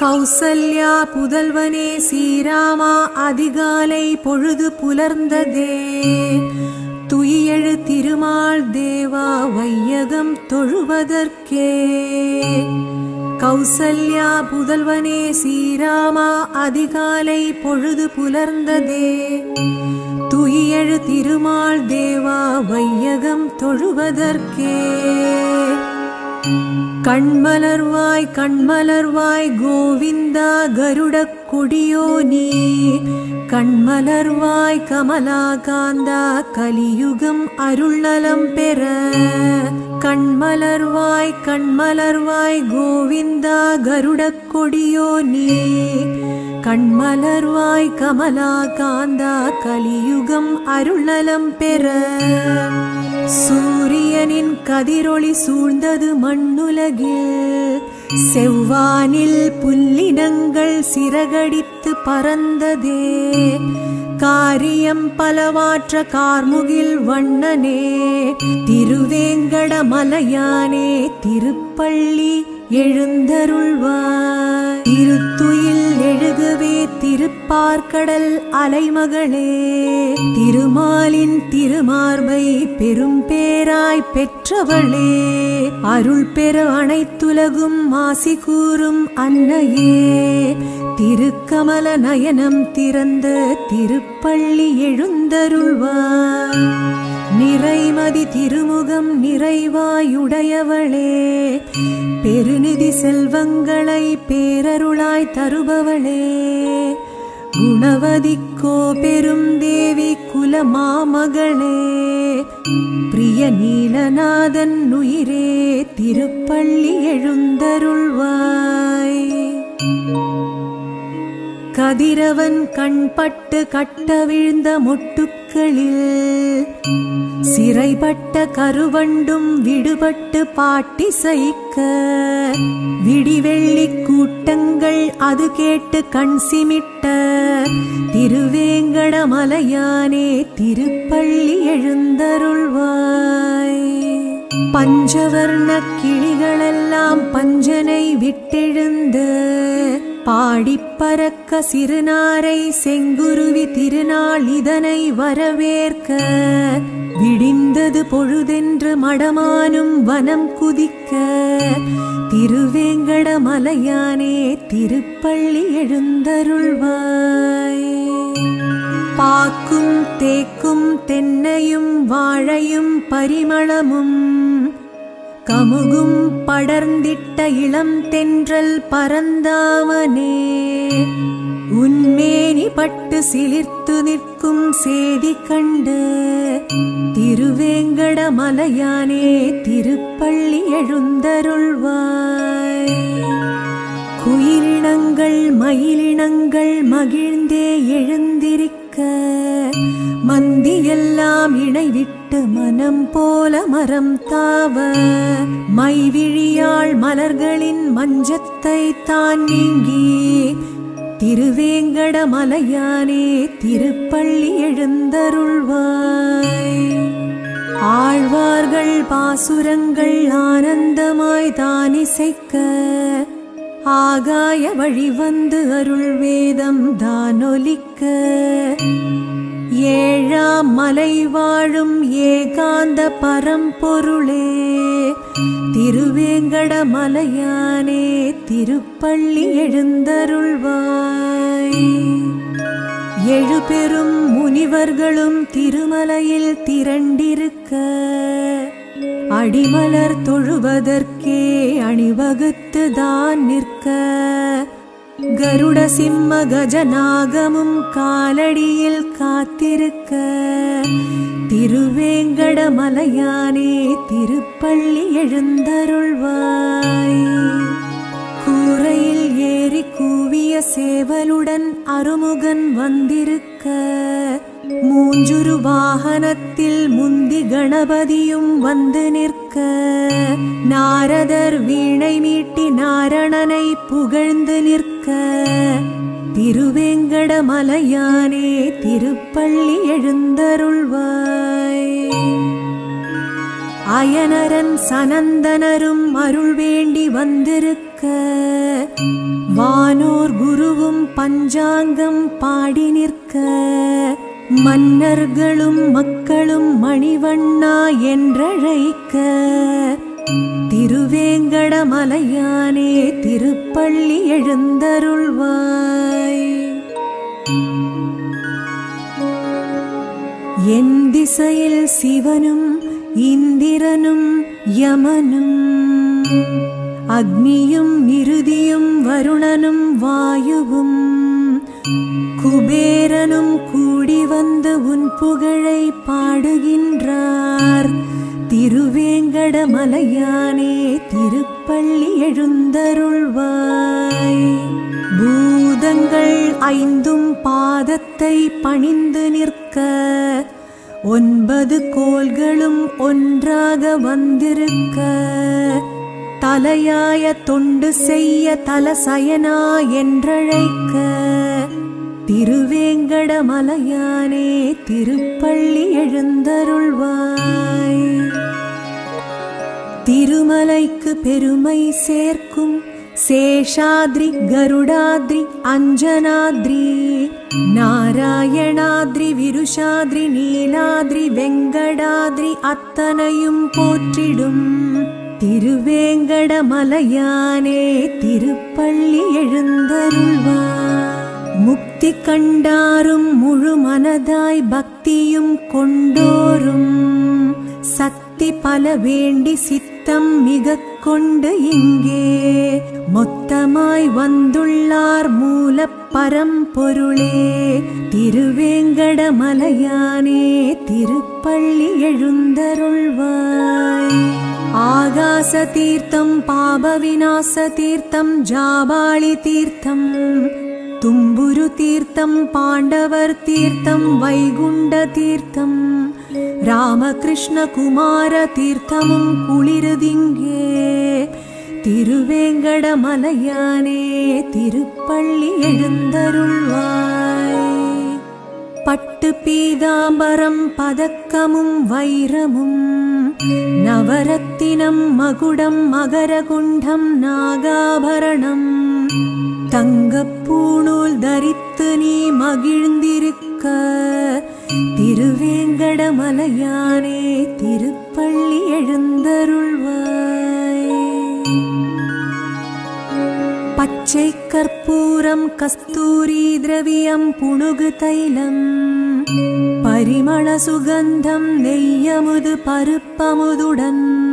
கௌசல்யா புதல்வனே ஸ்ரீராமா அதிகாலை பொழுது புலர்ந்ததே. துயியெழு திருமால் தேவா வையகம் தொழுவதற்கே. கௌசல்யா புதல்வனே ஸ்ரீராமா அதிகாலை பொழுது புலர்ந்ததே. துயியெழு திருமால் தேவா வையகம் தொழுவதற்கே. கண்மலர்வாய் கண்மலர்வாய் கோவிந்தா கருட கொடியோ நீ கண்மலர்வாய் கமலா காந்தா கலியுகம் அருள்நலம் பெற. கண்மலர்வாய் கண்மலர்வாய் கோவிந்தா கருட கொடியோ நீ கண்மலர்வாய் கமலா காந்தா கலியுகம் அருள்நலம் பெற. சூரியனின் கதிரொளி சூழ்ந்தது மண்ணுலகில். செவ்வானில் புல்லினங்கள் சிறகடித்து பறந்ததே. காரியம் பலவாற்ற கார்முகில் வண்ணனே. திருவேங்கட மலையானே திருப்பள்ளி எழுந்தருள்வாய். திருத்துயில் எழுது திருப்பார்க்கடல் அலைமகளே திருமாலின் திருமார்பை பெரும் பேராய் பெற்றவளே அருள் பெற அனைத்துலகும் மாசி கூறும் அன்னையே திருக்கமல நயனம் திறந்த திருப்பள்ளி எழுந்தருள்வார். நிறைமதி திருமுகம் நிறைவாயுடையவளே. பெருநிதி செல்வங்களை பேரருளாய் தருபவளே. குணவதிக்கோ பெரும் தேவி குலமாமகளே. பிரிய நீலநாதன் உயிரே திருப்பள்ளி எழுந்தருள்வாய். கதிரவன் கண்பட்டு கட்ட விழுந்த முட்டு மொட்டுக்களில் சிறைப்பட்ட கருவண்டும் விடுபட்டு பாட்டி சைக்க விடிவெள்ளி கூட்டங்கள் அது கேட்டு கண் சிமிட்ட. திருவேங்கடமலையானே திருப்பள்ளி எழுந்தருள்வாய். பஞ்சவர்ண கிளிகளெல்லாம் பஞ்சனை விட்டெழுந்து பாடிப்பறக்க சிறுநாரை செங்குருவி திருநாள் இதனை வரவேற்க. விடிந்தது பொழுதென்று மடமானும் வனம் குதிக்க. திருவேங்கட மலையானே திருப்பள்ளி எழுந்தருள்வாய். பாக்கும் தேக்கும் தென்னையும் வாழையும் பரிமளமும் கமுகும் படர்ந்திட்ட இளம் தென்றல் பரந்தாமனே. உன்மேனி பட்டு சிலிர்த்து நிற்கும் சேதி கண்டு திருவேங்கட மலையானே திருப்பள்ளி எழுந்தருள்வாய். குயிலினங்கள் மயிலினங்கள் மகிழ்ந்தே எழுந்திருக்க மந்தியெல்லாம் இணைவிட்டு மனம் போல மரம் தாவ. மைவிழியாள் மலர்களின் மஞ்சத்தை தான் நீங்கி. திருவேங்கட மலையானே திருப்பள்ளி எழுந்தருள்வாய். ஆழ்வார்கள் பாசுரங்கள் ஆனந்தமாய் தான் இசைக்க ஆகாய வழி வந்து அருள் வேதம் தானொலிக்க. ஏழாம் மலை வாழும் ஏகாந்த பரம்பொருளே திருவேங்கட மலையானே திருப்பள்ளி எழுந்தருள்வாய். எழுபெரும் முனிவர்களும் திருமலையில் திரண்டிருக்க அடிமலர் தொழுவதற்கே அணிவகுத்து தான் நிற்க கருட சிம்ம கஜநாகமும் காலடியில் காத்திருக்க திருவேங்கடமலையானே திருப்பள்ளி எழுந்தருள்வாய். கூரையில் ஏறி கூவிய சேவலுடன் அருமுகன் வந்திருக்க மூஞ்சுரு வாகனத்தில் முந்தி கணபதியும் வந்து நிற்க நாரதர் வீணை மீட்டி நாரணனை புகழ்ந்து நிற்க. திருவேங்கட மலையானே திருப்பள்ளி எழுந்தருள்வாய். அயனரன் சனந்தனரும் அருள் வேண்டி வந்திருக்க. வானோர் குருவும் பஞ்சாங்கம் பாடி நிற்க. மன்னர்களும் மக்களும் மணிவண்ணா என்றழைக்க. திருவேங்கடமலையானே திருப்பள்ளி எழுந்தருள்வாய். என் திசையில் சிவனும் இந்திரனும் யமனும். அக்னியும் இறுதியும் வருணனும் வாயுவும். குபேரனும் கூடி வந்து உன் புகழை பாடுகின்றார். திருவேங்கட மலையானே திருப்பள்ளி எழுந்தருள்வாய். பூதங்கள் ஐந்தும் பாதத்தை பணிந்து நிற்க ஒன்பது கோள்களும் ஒன்றாக வந்திருக்க. தலையாய தொண்டு செய்ய தலசயனா என்றழைக்க திருவேங்கடமலையானே திருப்பள்ளி எழுந்தருள்வாய். திருமலைக்கு பெருமை சேர்க்கும் சேஷாத்ரி கருடாத்ரி அஞ்சனாத்ரி நாராயணாத்ரி விருஷாத்ரி நீலாத்ரி வெங்கடாத்ரி அத்தனையும் போற்றிடும். திருவேங்கடமலையானே திருப்பள்ளி எழுந்தருள்வாய். முக்தி கண்டாரும் முழு மனதாய் பக்தியும் கொண்டோரும். சக்தி பல வேண்டி சித்தம் மிக கொண்டு இங்கே. மொத்தமாய் வந்துள்ளார் மூல பரம்பொருளே. திருவேங்கடமலையானே திருப்பள்ளி எழுந்தருள்வாய். ஆகாச தீர்த்தம் பாப விநாச தீர்த்தம் ஜாபாளி தீர்த்தம் தும்புரு தீர்த்தம் பாண்டவர் தீர்த்தம் வைகுண்ட தீர்த்தம். ராமகிருஷ்ண குமார தீர்த்தமும் குளிருதிங்கே. திருவேங்கடமலையானே திருப்பள்ளி எழுந்தருள்வாய். பட்டு பீதாம்பரம் பதக்கமும் வைரமும். நவரத்தினம் மகுடம் மகரகுண்டம் நாகாபரணம். தங்கப்பூணூல் தரித்து நீ மகிழ்ந்திருக்க. திருவேங்கடமலையானே திருப்பள்ளி எழுந்தருள்வாய். பச்சை கற்பூரம் கஸ்தூரி திரவியம் புணுகு தைலம். பரிமள சுகந்தம் நெய்யமுது பருப்பமுதுடன்.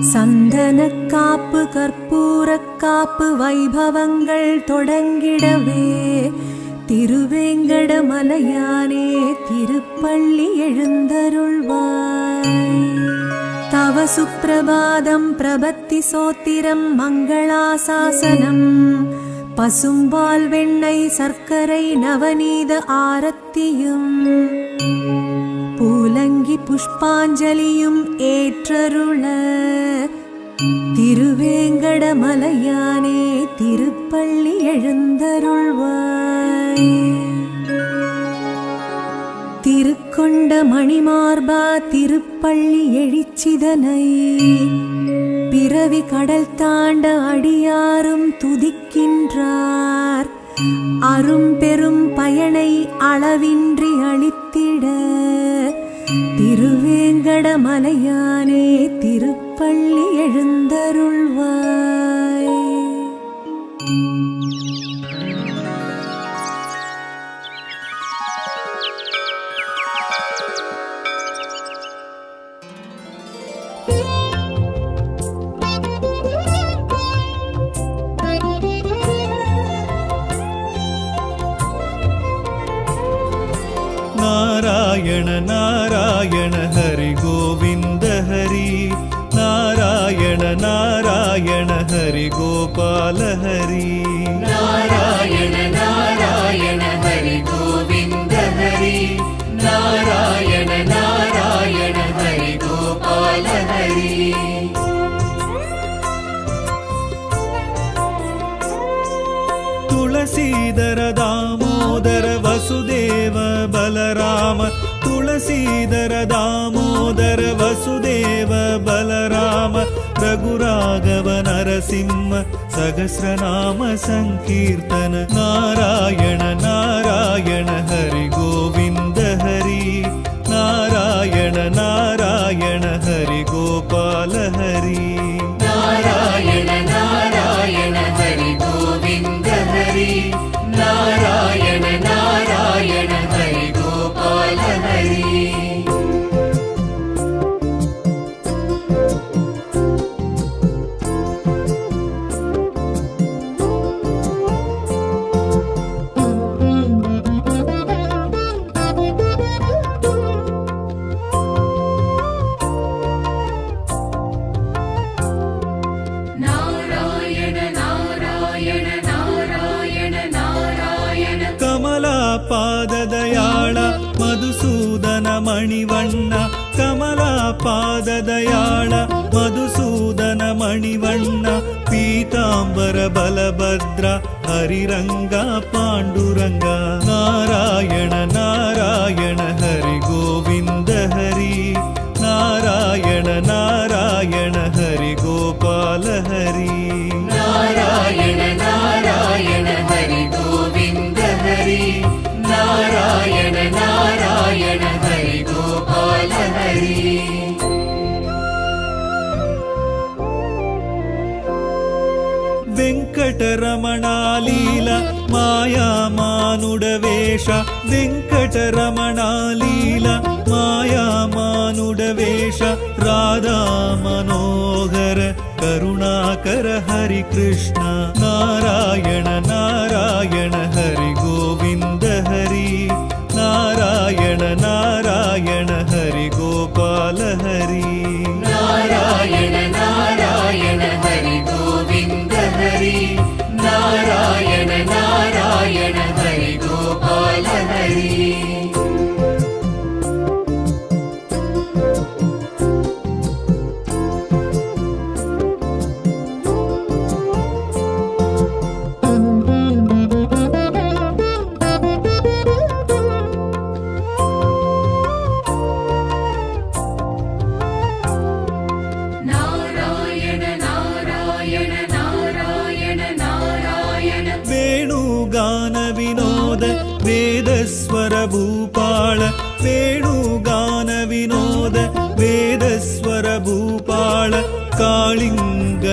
சந்தன காப்பு கற்பூர காப்பு வைபவங்கள் தொடங்கிடவே. திருவேங்கட மலையானே திருப்பள்ளி எழுந்தருள்வாய். தவ சுப்பிரபாதம் பிரபத்தி சோத்திரம் மங்களாசாசனம். பசும்பால் வெண்ணெய் சர்க்கரை நவநீத ஆரத்தியும். பூலங்கி புஷ்பாஞ்சலியும் ஏற்றருள. திருவேங்கடமலையானே திருப்பள்ளி எழுந்தருள்வாய். திருக்கொண்ட மணிமார்பா திருப்பள்ளி எழிச்சிதனை. பிறவி கடல் தாண்ட அடியாரும் துதிக்கின்றார். அரும் பெரும் பயனை அளவின்றி அளித்திட. திருவேங்கடமலையானே திருப்பள்ளி எழுந்தருள்வாய் நாராயண ஹரி கோபால ஹரி. நாராயண நாராயண ஹரி கோவிந்த ஹரி. நாராயண நாராயண ஹரி கோபால ஹரி. துளசீதர தாமோதர வசுதேவ பலராம துளசீதர தாமோதர வசுதேவ नरसिंह सहस्रनाम सङ्कीर्तन नारायण नारायण हरि ಕಮಲಾಪಾದದಯಾಳ ಮಧುಸೂದನ ಮಣಿವಣ್ಣ ಕಮಲಾಪಾದದಯಾಳ ಮಧುಸೂದನ ಮಣಿವಣ್ಣ ಪೀತಾಂಬರ ಬಲಭದ್ರ ಹರಿರಂಗ ಪಾಂಡುರಂಗ. ನಾರಾಯಣ ನಾರಾಯಣ ಹರಿ ಗೋವಿಂದ वेङ्कट रमणा लीला मायामानुडवेश राधामनोहर करुणाकर हरि कृष्ण नारायण नारायण हरि गोविन्द हरि नारायण नार वेदस्वर भूपाल वेणुगान विनोद वेदस्वर भूपाळ कालिङ्गनर्तन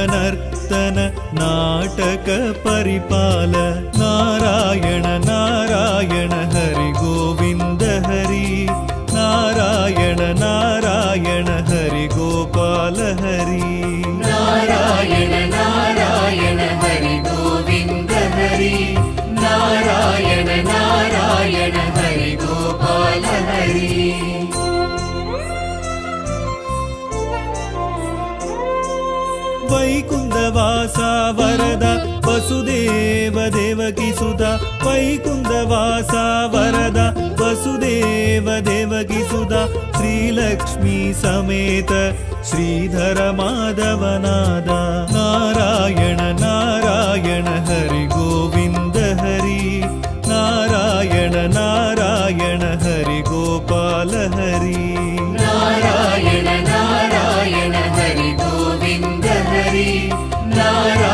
नाटक परिपाल नारायण नारायण। वासा वरद वसुदेव देवकीसुधा वैकुन्दवासा वरद वसुदेव देवकी सुधा श्रीलक्ष्मी समेत श्रीधर माधवनाद नारायण नारायण हरि गोविन्द हरि नारायण नारायण हरि गोपाल हरि। नारायण नारायण हरि गोविन्द हरि। now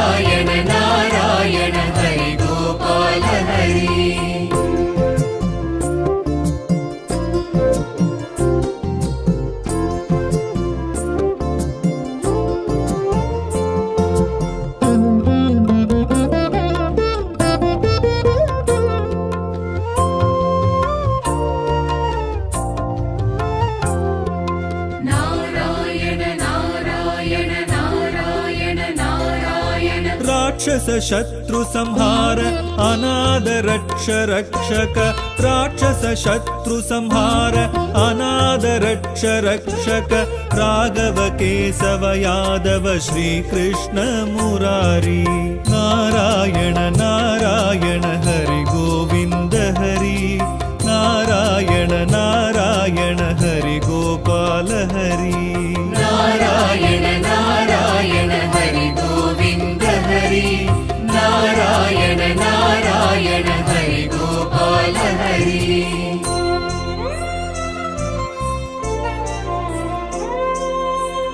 संहार अनाद रक्ष रक्षक राक्षस शत्रु संहार अनाद रक्ष रक्षक राघव केशव यादव श्रीकृष्ण मुरारि। नारायण नारायण हरि गोविन्द हरि। नारायण नारायण हरि गोपाल हरि। नारायण नारायण हरि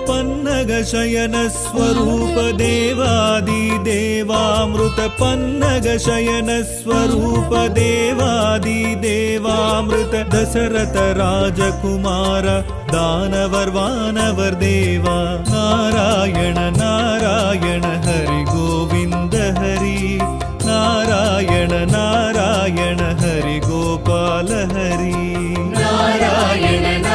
पन्नग शयनस्वरूपदेवादिदेवामृत पन्नगशयनस्वरूपदेवादिदेवामृत दशरथराजकुमार दानवर्वानवरदेवा। नारायण नारायण हरिगो नारायण हरि गोपाल हरि। नारायण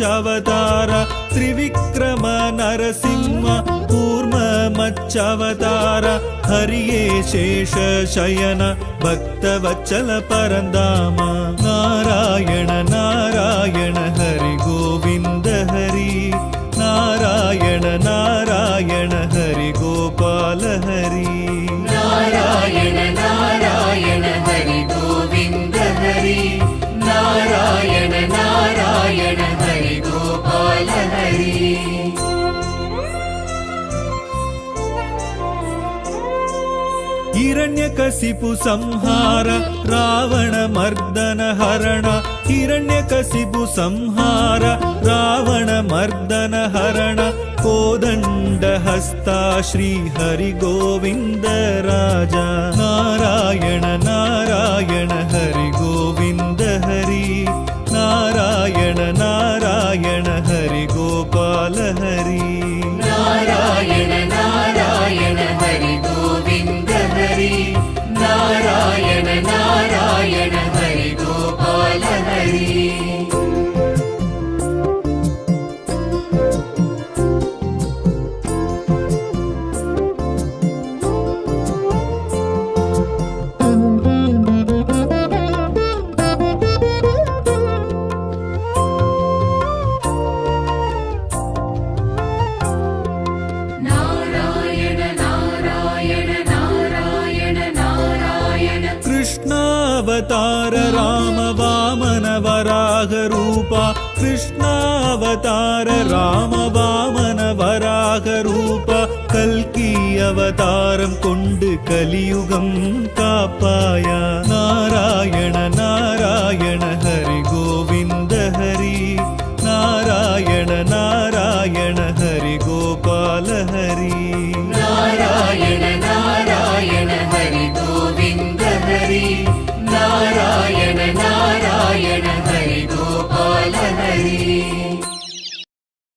மச்சவதாரா త్రివిక్రమ నరసింహ కూర్మ మచ్చవతార హరియే శేష శయన భక్తవచ్చల పరందామ నారాయణ నారాయణ హరి గోవింద హరి నారాయణ నారాయణ हिरण्यकसिपु संहार रावणमर्दन हरण हिरण्यकसिपु संहार रावणमर्दन हरण कोदण्डहस्ता श्रीहरिगोविन्द राजा नारायण नारायण हरि गोविन्द हरि नारायण नारायण हरि गोपाल हरि வராக ரூபா கிருஷ்ணாவதார ராம வாமன வராக ரூபா கல்கி அவதாரம் கொண்டு கலியுகம் காப்பாயா. நாராயண நாராயண ஹரி கோவிந்த்